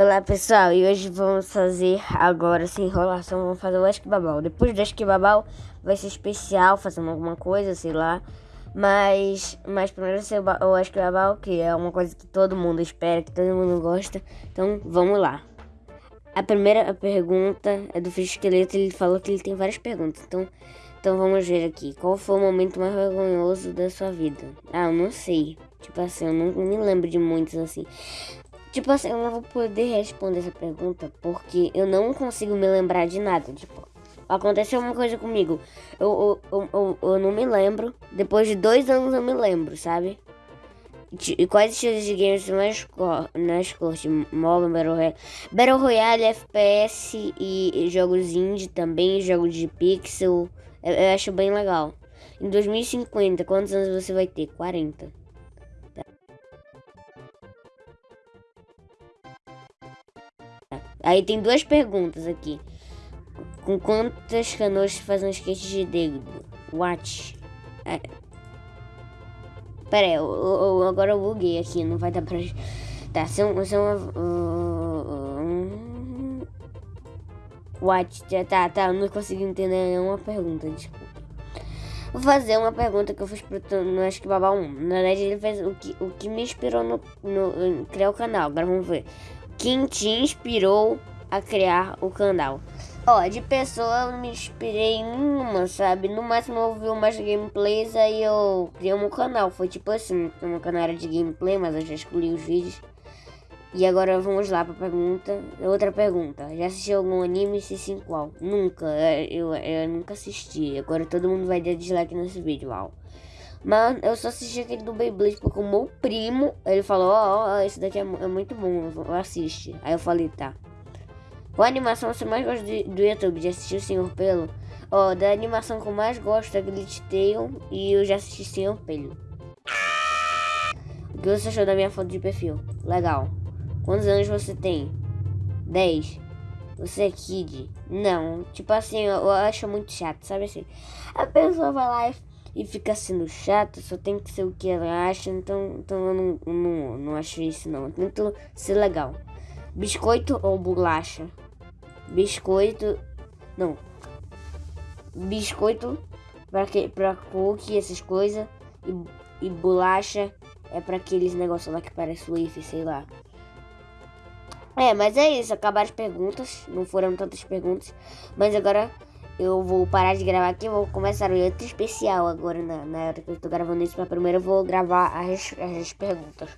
Olá pessoal, e hoje vamos fazer agora sem enrolação, vamos fazer o Ask Babal. Depois do Ask Babal vai ser especial, fazendo alguma coisa, sei lá. Mas, mas primeiro ser o Ask Babal, que é uma coisa que todo mundo espera, que todo mundo gosta. Então vamos lá. A primeira pergunta é do Fish Esqueleto, ele falou que ele tem várias perguntas. Então, então vamos ver aqui. Qual foi o momento mais vergonhoso da sua vida? Ah, eu não sei. Tipo assim, eu não me lembro de muitos assim. Tipo assim, eu não vou poder responder essa pergunta porque eu não consigo me lembrar de nada. Tipo, aconteceu uma coisa comigo. Eu, eu, eu, eu, não me lembro. Depois de dois anos eu me lembro, sabe? E quais estilos de games mais, mais curte? MOBA, Battle Royale. Battle Royale, FPS e jogos indie também, jogos de pixel. Eu, eu acho bem legal. Em 2050, quantos anos você vai ter? 40. Aí tem duas perguntas aqui. Com quantas canoas se faz um skate de dedo? What? É. Pera aí, eu, eu, agora eu buguei aqui, não vai dar pra... Tá, são, são uma... Uh, what? Tá, tá, não consegui entender nenhuma pergunta, desculpa. Vou fazer uma pergunta que eu fiz pro no Acho que Babá 1. Na verdade, ele fez o que, o que me inspirou no, no, criar o canal. Agora vamos ver quem te inspirou a criar o canal? Ó, de pessoa eu não me inspirei em nenhuma, sabe? No máximo eu vi umas gameplays, aí eu criei um canal. Foi tipo assim, meu canal era de gameplay, mas eu já escolhi os vídeos. E agora vamos lá pra pergunta. Outra pergunta. Já assistiu algum anime? Se sim, qual? Nunca. Eu, eu, eu nunca assisti. Agora todo mundo vai dar dislike nesse vídeo, uau. Mas eu só assisti aquele do Beyblade porque o meu primo, ele falou, ó, oh, oh, esse daqui é, é, muito bom, assiste. Aí eu falei, tá. Qual animação você mais gosta do, do YouTube? Assistir o Senhor Pelo? Ó, oh, da animação que eu mais gosto é Glitch Tail e eu já assisti Senhor Pelo. O que você achou da minha foto de perfil? Legal. Quantos anos você tem? 10. Você é kid? Não. Tipo assim, eu, eu acho muito chato, sabe assim? A pessoa vai lá e e fica sendo chato, só tem que ser o que ela acha, então, então eu não, não, não acho isso não. Eu tento ser legal. Biscoito ou bolacha? Biscoito. Não. Biscoito pra, que, pra cookie, essas coisas. E, e bolacha é pra aqueles negócios lá que parece wafer, sei lá. É, mas é isso. Acabaram as perguntas. Não foram tantas perguntas. Mas agora eu vou parar de gravar aqui, vou começar outro especial agora na, na hora que eu tô gravando isso, mas primeiro eu vou gravar as, as perguntas.